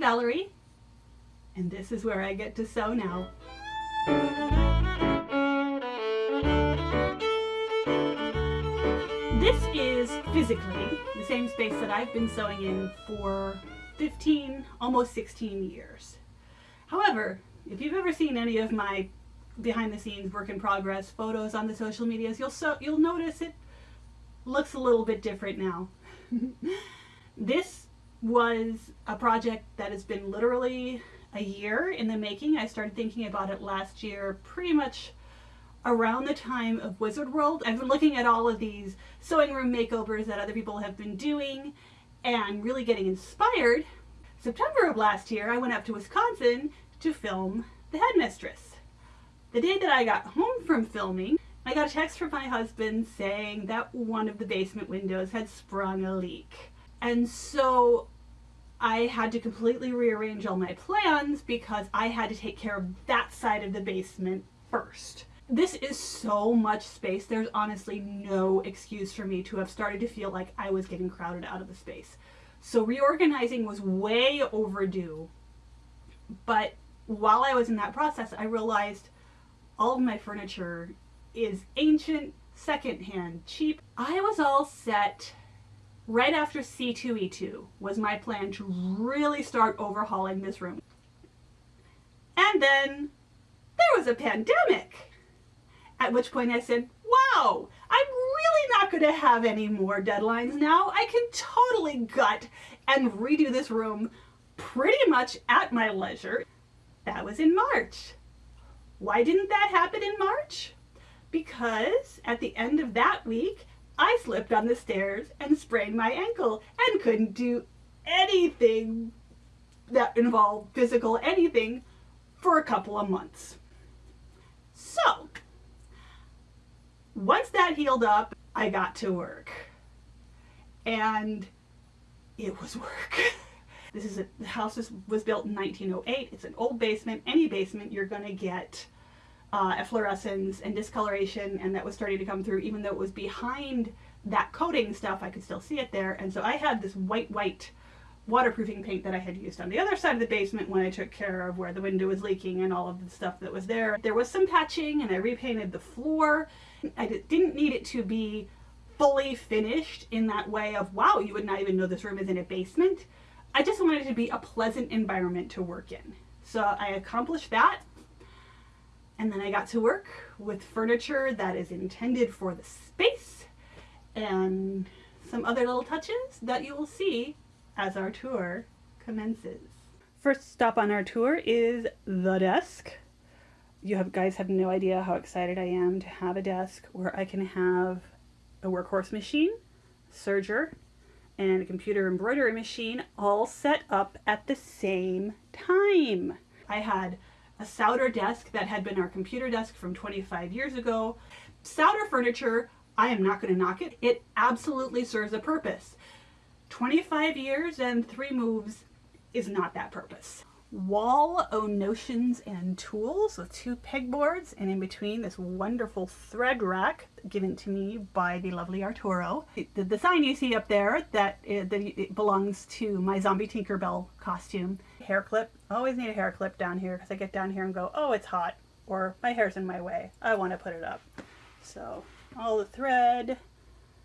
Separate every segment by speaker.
Speaker 1: Valerie, and this is where I get to sew now. This is physically the same space that I've been sewing in for 15, almost 16 years. However, if you've ever seen any of my behind the scenes work in progress photos on the social medias, you'll so you'll notice it looks a little bit different now. this was a project that has been literally a year in the making. I started thinking about it last year, pretty much around the time of Wizard World. I've been looking at all of these sewing room makeovers that other people have been doing and really getting inspired. September of last year, I went up to Wisconsin to film The Headmistress. The day that I got home from filming, I got a text from my husband saying that one of the basement windows had sprung a leak. And so I had to completely rearrange all my plans because I had to take care of that side of the basement first. This is so much space, there's honestly no excuse for me to have started to feel like I was getting crowded out of the space. So reorganizing was way overdue, but while I was in that process, I realized all of my furniture is ancient, secondhand, cheap. I was all set right after C2E2 was my plan to really start overhauling this room. And then there was a pandemic. At which point I said, wow, I'm really not going to have any more deadlines now. I can totally gut and redo this room pretty much at my leisure. That was in March. Why didn't that happen in March? Because at the end of that week, I slipped on the stairs and sprained my ankle and couldn't do anything that involved physical anything for a couple of months. So, once that healed up, I got to work. And it was work. This is a, the house was, was built in 1908. It's an old basement. Any basement, you're going to get uh, efflorescence and discoloration, and that was starting to come through, even though it was behind that coating stuff, I could still see it there. And so I had this white, white waterproofing paint that I had used on the other side of the basement when I took care of where the window was leaking and all of the stuff that was there. There was some patching and I repainted the floor. I didn't need it to be fully finished in that way of, wow, you would not even know this room is in a basement. I just wanted it to be a pleasant environment to work in. So I accomplished that. And then I got to work with furniture that is intended for the space and some other little touches that you will see as our tour commences. First stop on our tour is the desk. You have guys have no idea how excited I am to have a desk where I can have a workhorse machine, serger, and a computer embroidery machine all set up at the same time. I had a Sauder desk that had been our computer desk from 25 years ago. Sauder furniture, I am not going to knock it. It absolutely serves a purpose. 25 years and three moves is not that purpose wall o notions and tools with two pegboards and in between this wonderful thread rack given to me by the lovely Arturo. The sign you see up there that it, that it belongs to my zombie Tinkerbell costume. Hair clip. I always need a hair clip down here because I get down here and go, oh, it's hot. Or my hair's in my way. I want to put it up. So all the thread,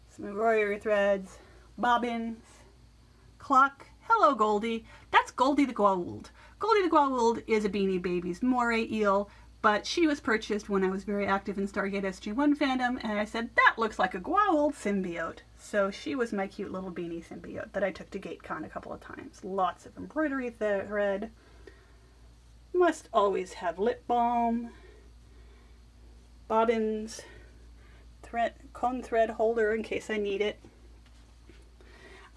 Speaker 1: some embroidery threads, bobbins, clock. Hello, Goldie. That's Goldie the Goa'uld. Goldie the Goa'uld is a Beanie Babies moray eel, but she was purchased when I was very active in Stargate SG-1 fandom, and I said, that looks like a Goa'uld symbiote. So she was my cute little beanie symbiote that I took to GateCon a couple of times. Lots of embroidery thread. Must always have lip balm. Bobbins. Thread, cone thread holder in case I need it.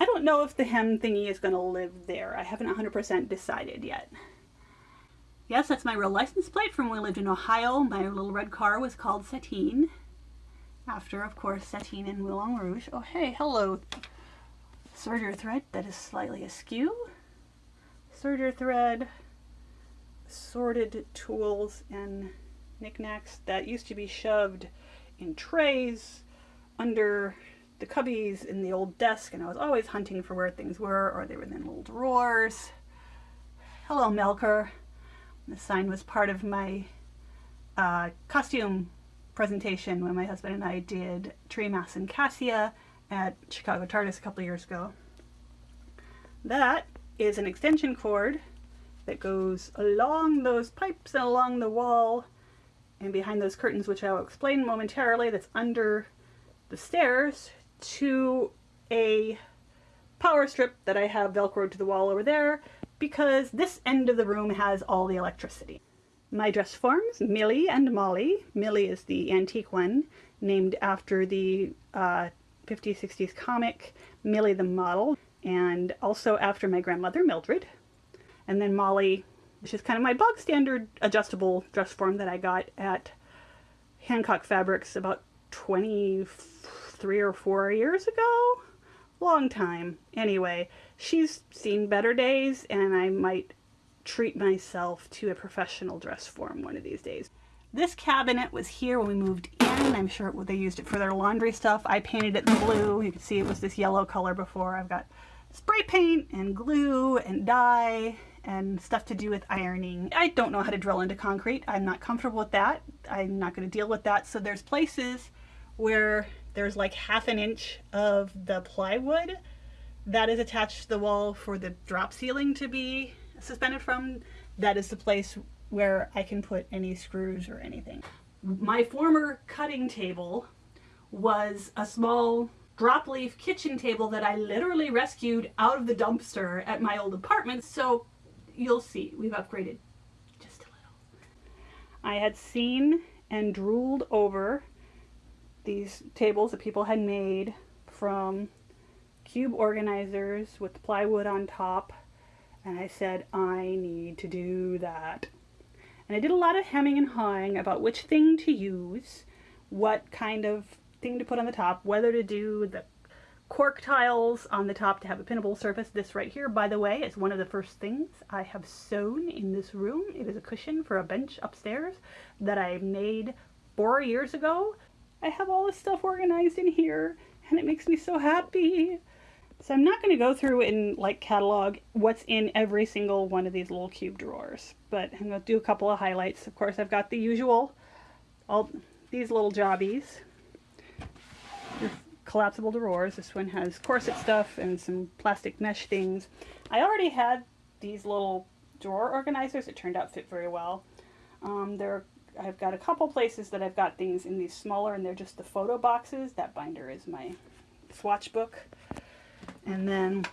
Speaker 1: I don't know if the hem thingy is going to live there. I haven't 100% decided yet. Yes, that's my real license plate from when we lived in Ohio. My little red car was called Satine. After, of course, Satine and Moulin Rouge. Oh, hey, hello. Serger thread that is slightly askew. Serger thread, sorted tools and knickknacks that used to be shoved in trays under the cubbies in the old desk and I was always hunting for where things were or they were in little drawers. Hello Melker. The sign was part of my uh, costume presentation when my husband and I did Tremas and Kassia at Chicago TARDIS a couple years ago. That is an extension cord that goes along those pipes and along the wall and behind those curtains, which I'll explain momentarily, that's under the stairs to a power strip that I have velcroed to the wall over there because this end of the room has all the electricity. My dress forms, Millie and Molly. Millie is the antique one, named after the uh, 50s, 60s comic Millie the Model, and also after my grandmother Mildred. And then Molly, which is kind of my bog standard adjustable dress form that I got at Hancock Fabrics about 23 or 4 years ago. Long time. Anyway, she's seen better days and I might treat myself to a professional dress form one of these days. This cabinet was here when we moved in. I'm sure they used it for their laundry stuff. I painted it blue. You can see it was this yellow color before. I've got spray paint and glue and dye and stuff to do with ironing. I don't know how to drill into concrete. I'm not comfortable with that. I'm not going to deal with that. So there's places where there's like half an inch of the plywood that is attached to the wall for the drop ceiling to be suspended from. That is the place where I can put any screws or anything. My former cutting table was a small drop leaf kitchen table that I literally rescued out of the dumpster at my old apartment. So you'll see, we've upgraded just a little. I had seen and drooled over these tables that people had made from cube organizers with plywood on top. And I said, I need to do that. And I did a lot of hemming and hawing about which thing to use, what kind of thing to put on the top, whether to do the cork tiles on the top to have a pinnable surface. This right here, by the way, is one of the first things I have sewn in this room. It is a cushion for a bench upstairs that I made four years ago. I have all this stuff organized in here and it makes me so happy. So I'm not going to go through and like catalog what's in every single one of these little cube drawers, but I'm going to do a couple of highlights. Of course, I've got the usual, all these little jobbies collapsible drawers. This one has corset stuff and some plastic mesh things. I already had these little drawer organizers. It turned out fit very well. Um, there, I've got a couple places that I've got things in these smaller and they're just the photo boxes. That binder is my swatch book. And then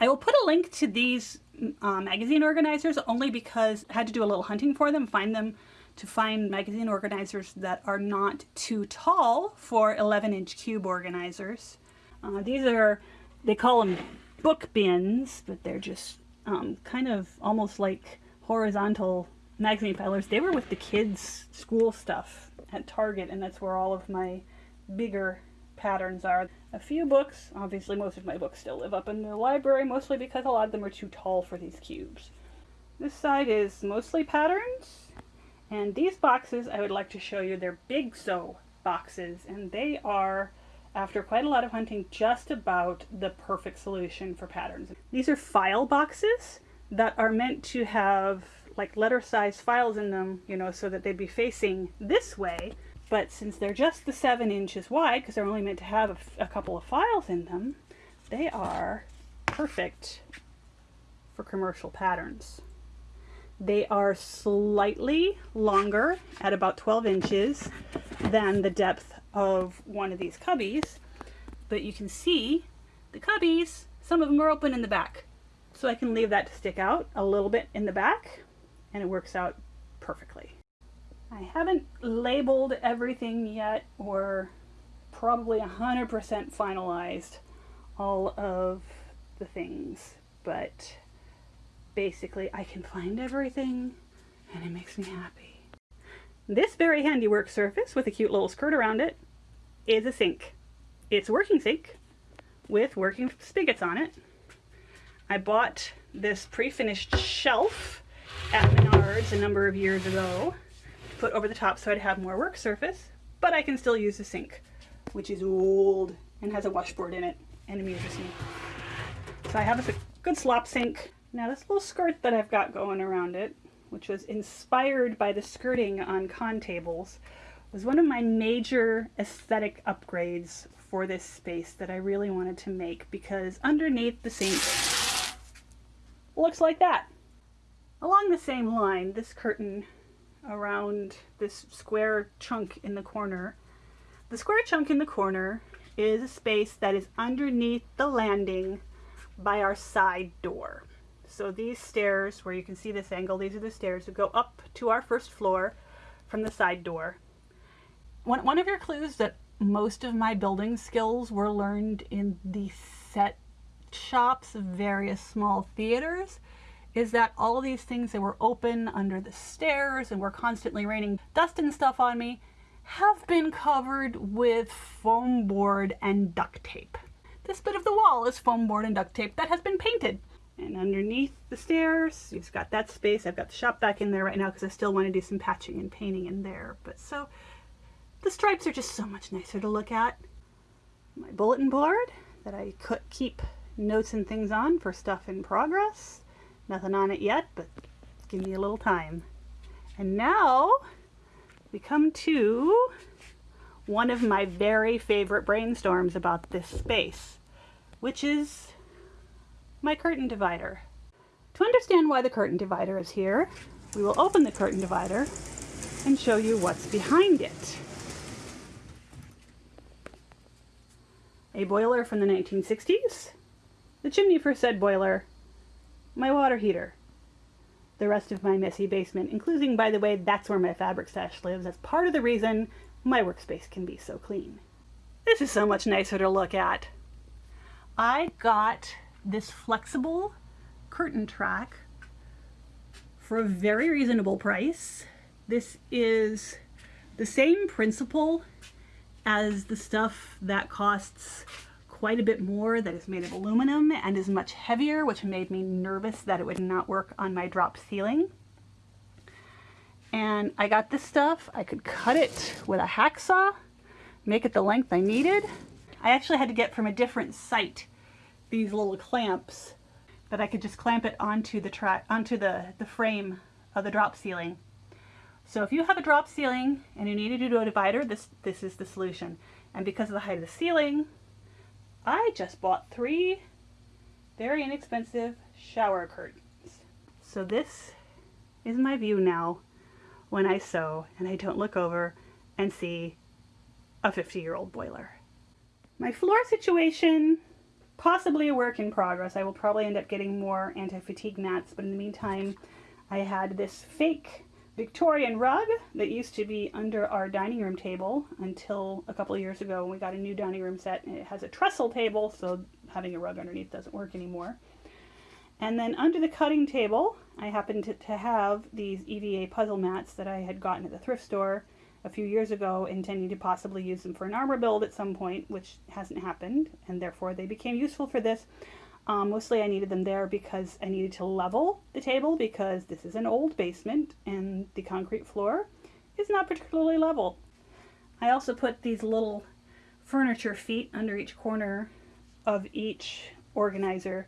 Speaker 1: I will put a link to these uh, magazine organizers only because I had to do a little hunting for them, find them to find magazine organizers that are not too tall for 11 inch cube organizers. Uh, these are, they call them book bins, but they're just um, kind of almost like horizontal magazine filers. They were with the kids' school stuff at Target, and that's where all of my bigger patterns are. A few books, obviously most of my books still live up in the library, mostly because a lot of them are too tall for these cubes. This side is mostly patterns, and these boxes I would like to show you, they're Bigso boxes, and they are, after quite a lot of hunting, just about the perfect solution for patterns. These are file boxes that are meant to have like letter size files in them, you know, so that they'd be facing this way. But since they're just the seven inches wide, because they're only meant to have a, a couple of files in them, they are perfect for commercial patterns. They are slightly longer at about 12 inches than the depth of one of these cubbies, but you can see the cubbies, some of them are open in the back. So I can leave that to stick out a little bit in the back and it works out perfectly. I haven't labeled everything yet or probably 100% finalized all of the things, but basically I can find everything and it makes me happy. This very handy work surface with a cute little skirt around it is a sink. It's a working sink with working spigots on it. I bought this pre-finished shelf at Menards a number of years ago over the top so I'd have more work surface, but I can still use the sink, which is old and has a washboard in it and amuses me. So I have a good slop sink Now this little skirt that I've got going around it, which was inspired by the skirting on con tables, was one of my major aesthetic upgrades for this space that I really wanted to make because underneath the sink looks like that. Along the same line, this curtain around this square chunk in the corner, the square chunk in the corner is a space that is underneath the landing by our side door. So these stairs, where you can see this angle, these are the stairs that go up to our first floor from the side door. One, one of your clues that most of my building skills were learned in the set shops of various small theaters is that all these things that were open under the stairs and were constantly raining dust and stuff on me have been covered with foam board and duct tape. This bit of the wall is foam board and duct tape that has been painted. And underneath the stairs, you've got that space. I've got the shop back in there right now because I still want to do some patching and painting in there. But so the stripes are just so much nicer to look at. My bulletin board that I could keep notes and things on for stuff in progress. Nothing on it yet, but give me a little time. And now we come to one of my very favorite brainstorms about this space, which is my curtain divider. To understand why the curtain divider is here, we will open the curtain divider and show you what's behind it. A boiler from the 1960s, the chimney for said boiler, my water heater, the rest of my messy basement, including, by the way, that's where my fabric stash lives. That's part of the reason my workspace can be so clean. This is so much nicer to look at. I got this flexible curtain track for a very reasonable price. This is the same principle as the stuff that costs quite a bit more that is made of aluminum and is much heavier, which made me nervous that it would not work on my drop ceiling. And I got this stuff. I could cut it with a hacksaw, make it the length I needed. I actually had to get from a different site these little clamps that I could just clamp it onto the track onto the, the frame of the drop ceiling. So if you have a drop ceiling and you need to do a divider, this, this is the solution. And because of the height of the ceiling, I just bought three very inexpensive shower curtains. So this is my view now when I sew and I don't look over and see a 50 year old boiler. My floor situation possibly a work in progress. I will probably end up getting more anti-fatigue mats, but in the meantime, I had this fake Victorian rug that used to be under our dining room table until a couple years ago when we got a new dining room set. And it has a trestle table, so having a rug underneath doesn't work anymore. And then under the cutting table, I happened to, to have these EVA puzzle mats that I had gotten at the thrift store a few years ago intending to possibly use them for an armor build at some point, which hasn't happened, and therefore they became useful for this. Um, mostly I needed them there because I needed to level the table because this is an old basement and the concrete floor is not particularly level. I also put these little furniture feet under each corner of each organizer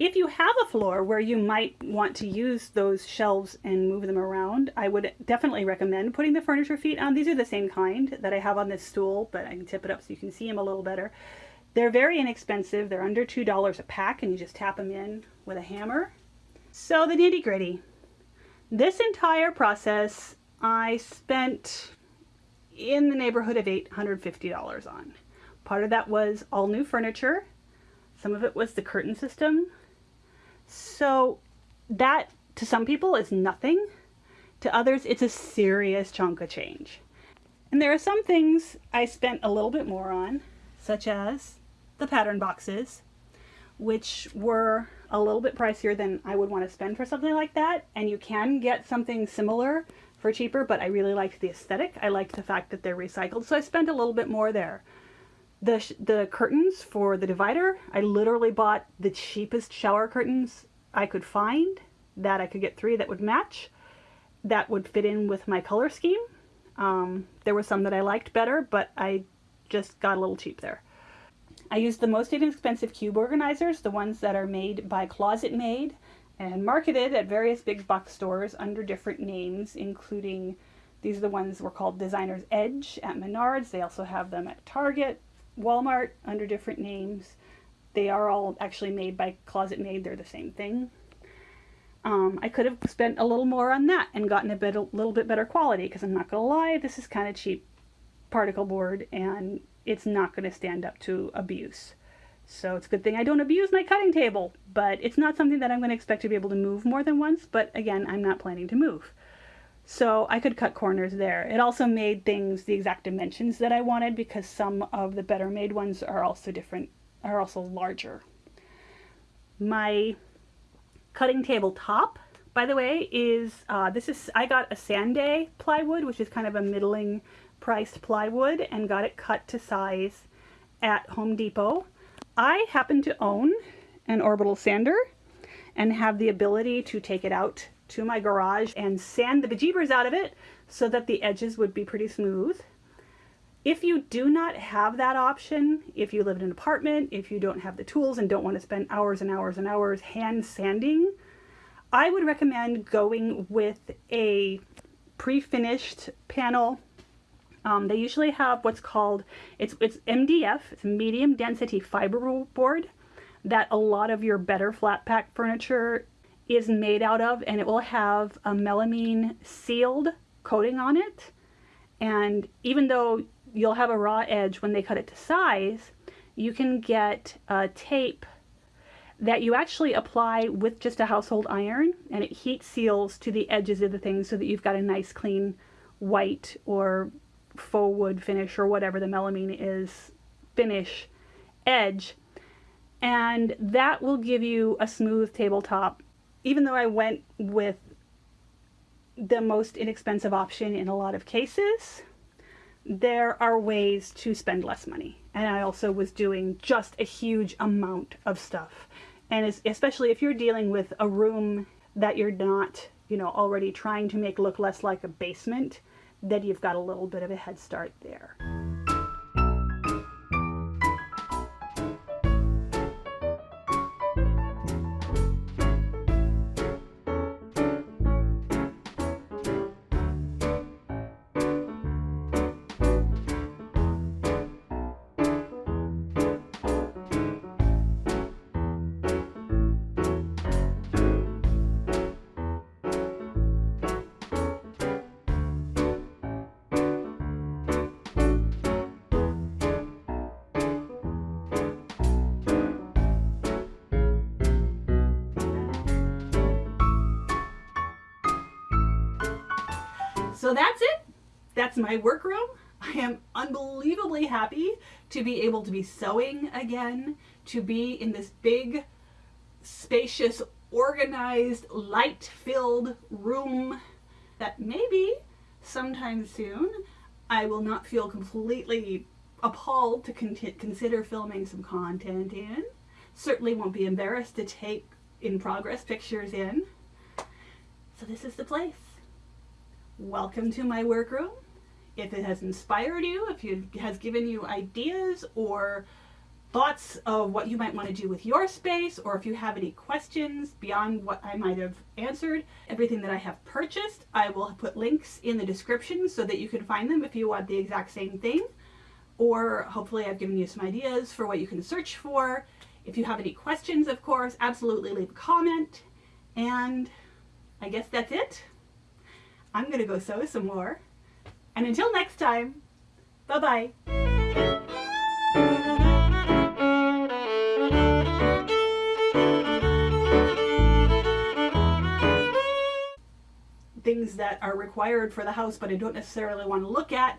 Speaker 1: if you have a floor where you might want to use those shelves and move them around, I would definitely recommend putting the furniture feet on. These are the same kind that I have on this stool, but I can tip it up so you can see them a little better. They're very inexpensive. They're under $2 a pack and you just tap them in with a hammer. So the nitty gritty. This entire process I spent in the neighborhood of $850 on. Part of that was all new furniture. Some of it was the curtain system. So that to some people is nothing. To others, it's a serious chunk of change. And there are some things I spent a little bit more on, such as the pattern boxes, which were a little bit pricier than I would want to spend for something like that. And you can get something similar for cheaper, but I really liked the aesthetic. I liked the fact that they're recycled, so I spent a little bit more there. The, the curtains for the divider, I literally bought the cheapest shower curtains I could find that I could get three that would match, that would fit in with my color scheme. Um, there were some that I liked better, but I just got a little cheap there. I used the most inexpensive cube organizers, the ones that are made by ClosetMaid, and marketed at various big box stores under different names, including these are the ones were called Designer's Edge at Menards. They also have them at Target, Walmart under different names. They are all actually made by ClosetMaid. They're the same thing. Um, I could have spent a little more on that and gotten a bit a little bit better quality because I'm not gonna lie, this is kind of cheap particle board and it's not going to stand up to abuse. So it's a good thing I don't abuse my cutting table, but it's not something that I'm going to expect to be able to move more than once, but again, I'm not planning to move. So I could cut corners there. It also made things the exact dimensions that I wanted because some of the better made ones are also different, are also larger. My cutting table top, by the way, is, uh, this is, I got a Sande plywood, which is kind of a middling priced plywood and got it cut to size at Home Depot. I happen to own an orbital sander and have the ability to take it out to my garage and sand the bejeebers out of it so that the edges would be pretty smooth. If you do not have that option, if you live in an apartment, if you don't have the tools and don't want to spend hours and hours and hours hand sanding, I would recommend going with a pre-finished panel um, they usually have what's called, it's, it's MDF, it's medium density fiber board that a lot of your better flat pack furniture is made out of and it will have a melamine sealed coating on it. And even though you'll have a raw edge when they cut it to size, you can get a tape that you actually apply with just a household iron and it heat seals to the edges of the thing so that you've got a nice clean white or faux wood finish or whatever the melamine is finish edge. And that will give you a smooth tabletop. Even though I went with the most inexpensive option in a lot of cases there are ways to spend less money. And I also was doing just a huge amount of stuff. And especially if you're dealing with a room that you're not you know already trying to make look less like a basement then you've got a little bit of a head start there. So that's it. That's my workroom. I am unbelievably happy to be able to be sewing again, to be in this big, spacious, organized, light-filled room that maybe sometime soon I will not feel completely appalled to con consider filming some content in. Certainly won't be embarrassed to take in progress pictures in. So this is the place welcome to my workroom. If it has inspired you, if it has given you ideas or thoughts of what you might want to do with your space, or if you have any questions beyond what I might have answered, everything that I have purchased, I will put links in the description so that you can find them if you want the exact same thing. Or hopefully I've given you some ideas for what you can search for. If you have any questions, of course, absolutely leave a comment. And I guess that's it. I'm going to go sew some more. And until next time, bye-bye. things that are required for the house but I don't necessarily want to look at